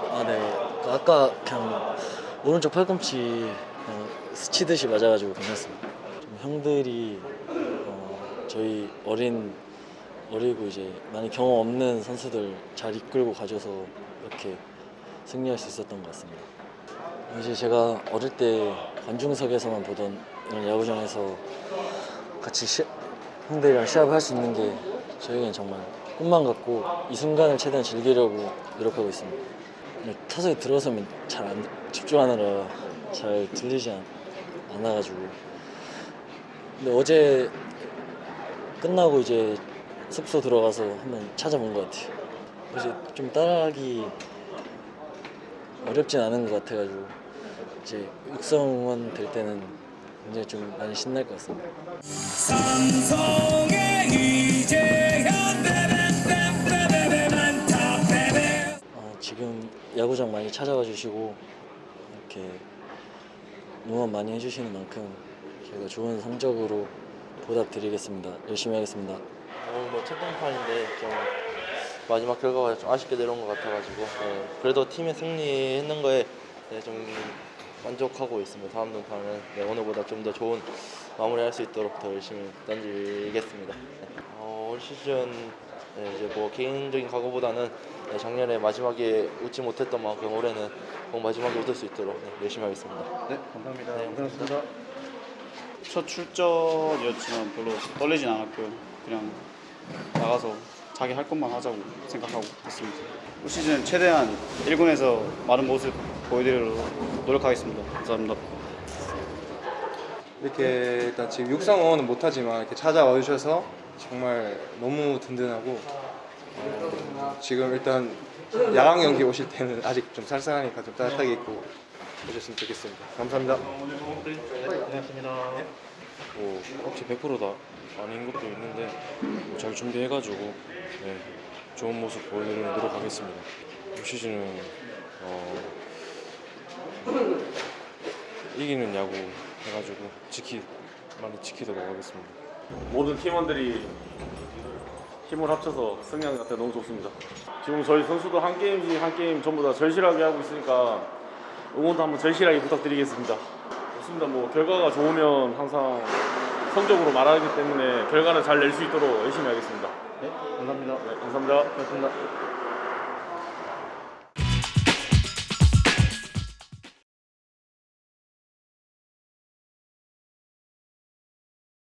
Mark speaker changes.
Speaker 1: 아,
Speaker 2: 네. 그 아까 그냥 오른쪽 팔꿈치 그냥 스치듯이 맞아가지고 괜찮습니다. 좀 형들이 어, 저희 어린 어리고 이제 많이 경험 없는 선수들 잘 이끌고 가줘서 이렇게 승리할 수 있었던 것 같습니다. 이제 제가 어릴 때 관중석에서만 보던 이런 야구장에서 같이 시, 형들이랑 시합을 할 수 있는 게 저에겐 정말 꿈만 같고 이 순간을 최대한 즐기려고 노력하고 있습니다. 근데 타석에 들어서면 잘 안 집중하느라 잘 들리지 않, 않아가지고 근데 어제 끝나고 이제 숙소 들어가서 한번 찾아본 것 같아요. 이제 좀 따라하기 어렵진 않은 것 같아가지고 이제 육성원 될 때는 굉장히 좀 많이 신날 것 같습니다. 야구장 많이 찾아와 주시고 이렇게 응원 많이 해주시는 만큼 저희가 좋은 성적으로 보답드리겠습니다. 열심히 하겠습니다.
Speaker 3: 오늘 뭐 첫 등판인데 좀 마지막 결과가 좀 아쉽게 내려온 것 같아가지고 네, 그래도 팀의 승리했는 거에 네, 좀 만족하고 있습니다. 다음 등판은 네, 오늘보다 좀 더 좋은 마무리할 수 있도록 더 열심히 던지겠습니다. 네. 어, 올 시즌 네, 이제 뭐 개인적인 각오보다는 네, 작년에 마지막에 웃지 못했던 만큼 올해는 꼭 마지막에 웃을 수 있도록 네, 열심히 하겠습니다.
Speaker 1: 네 감사합니다
Speaker 3: 네,
Speaker 1: 고생하셨습니다
Speaker 4: 첫 출전이었지만 별로 떨리진 않았고요. 그냥 나가서 자기 할 것만 하자고 생각하고 했습니다. 올 시즌 최대한 1군에서 많은 모습 보여드리도록 노력하겠습니다. 감사합니다.
Speaker 5: 이렇게 일단 지금 육상원은 못하지만 이렇게 찾아와 주셔서 정말 너무 든든하고 어, 지금 일단 야광 경기 오실 때는 아직 좀 쌀쌀하니까 좀 따뜻하게 입고 오셨으면 좋겠습니다. 감사합니다.
Speaker 6: 뭐 혹시 100%다 아닌 것도 있는데 뭐 잘 준비해가지고 네, 좋은 모습 보여드리는 노력하겠습니다. 올 시즌은 어, 이기는 야구 해가지고 지키 많이 지키도록 하겠습니다.
Speaker 7: 모든 팀원들이 힘을 합쳐서 승리한 것 같아 너무 좋습니다. 지금 저희 선수도 한 게임씩 한 게임 전부 다 절실하게 하고 있으니까 응원도 한번 절실하게 부탁드리겠습니다. 좋습니다. 뭐 결과가 좋으면 항상 성적으로 말하기 때문에 결과는 잘낼 수 있도록 열심히 하겠습니다.
Speaker 1: 네 감사합니다
Speaker 7: 네, 감사합니다.
Speaker 1: 고맙습니다